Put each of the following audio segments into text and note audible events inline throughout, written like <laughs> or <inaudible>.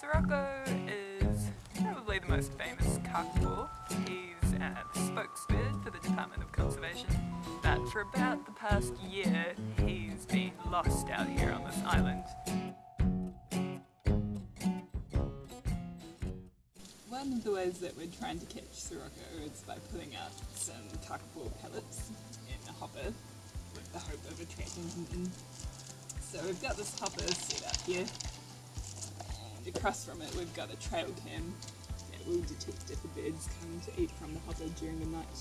Sirocco is probably the most famous kakapo. He's a spokesman for the Department of Conservation. But for about the past year, he's been lost out here on this island. One of the ways that we're trying to catch Sirocco is by putting out some kakapo pellets in a hopper the hope of attracting him in. So we've got this hopper set up here and across from it we've got a trail cam that will detect if a bird's coming to eat from the hopper during the night.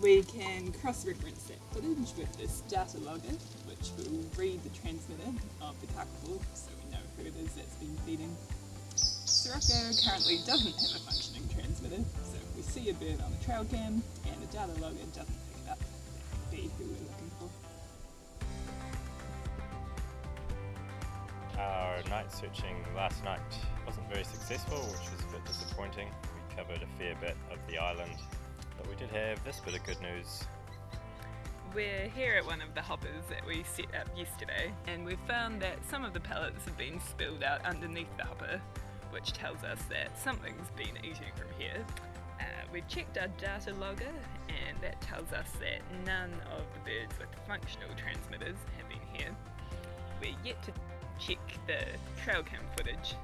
We can cross-reference that footage with this data logger which will read the transmitter of the kakapo so we know who it is that's been feeding. Sirocco currently doesn't have a functioning transmitter, so if we see a bird on the trail cam and the data logger doesn't Our night searching last night wasn't very successful, which was a bit disappointing. We covered a fair bit of the island, but we did have this bit of good news. We're here at one of the hoppers that we set up yesterday, and we've found that some of the pellets have been spilled out underneath the hopper, which tells us that something's been eating from here. Uh, we've checked our data logger, and that tells us that none of the birds with functional transmitters have been here. We're yet to check the trail cam footage.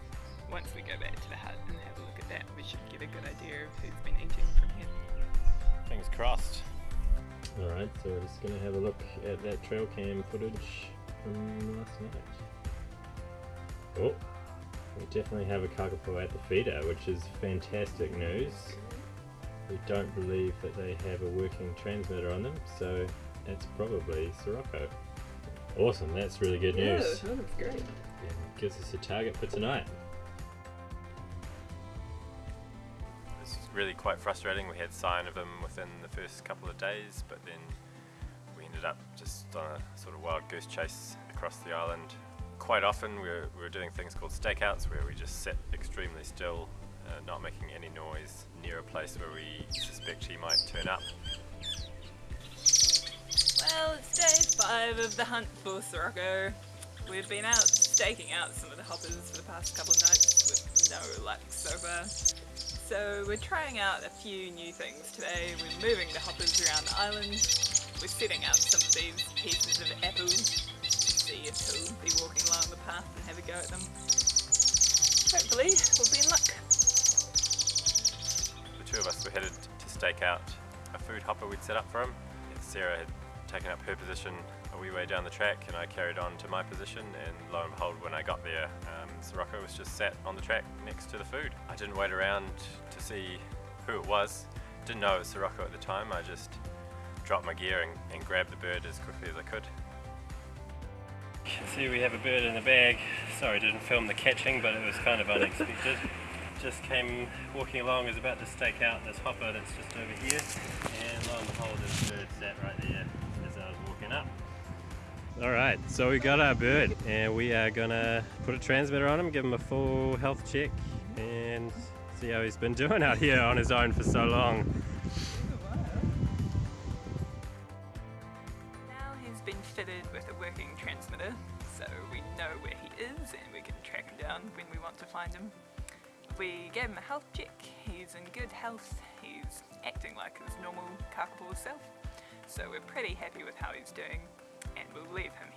Once we go back to the hut and have a look at that, we should get a good idea of who's been eating from here. Fingers crossed. Alright, so we're just gonna have a look at that trail cam footage from last night. Oh, we definitely have a kakapo at the feeder, which is fantastic news. We don't believe that they have a working transmitter on them, so that's probably Sirocco. Awesome, that's really good news. that's great. Yeah, gives us a target for tonight. This was really quite frustrating. We had sign of them within the first couple of days, but then we ended up just on a sort of wild goose chase across the island. Quite often we were, we were doing things called stakeouts where we just sit extremely still, uh, not making any noise, near a place where we suspect he might turn up. Well, it's day five of the hunt for Sirocco. We've been out staking out some of the hoppers for the past couple of nights with no luck so far. So we're trying out a few new things today. We're moving the hoppers around the island. We're setting out some of these pieces of apple see if he'll be walking along the path and have a go at them. Hopefully, we'll be in luck. Two of us were headed to stake out a food hopper we'd set up for him. Sarah had taken up her position a wee way down the track and I carried on to my position and lo and behold when I got there um, Sirocco was just sat on the track next to the food. I didn't wait around to see who it was, didn't know it was Sirocco at the time, I just dropped my gear and, and grabbed the bird as quickly as I could. See we have a bird in the bag, sorry didn't film the catching but it was kind of unexpected. Just came walking along, is about to stake out this hopper that's just over here and lo and behold this bird sat right there as I was walking up. Alright, so we got our bird and we are gonna put a transmitter on him, give him a full health check and see how he's been <laughs> doing out here on his own for so long. Now he's been fitted with a working transmitter, so we know where he is and we can track him down when we want to find him. We gave him a health check, he's in good health, he's acting like his normal kakapo self, so we're pretty happy with how he's doing and we'll leave him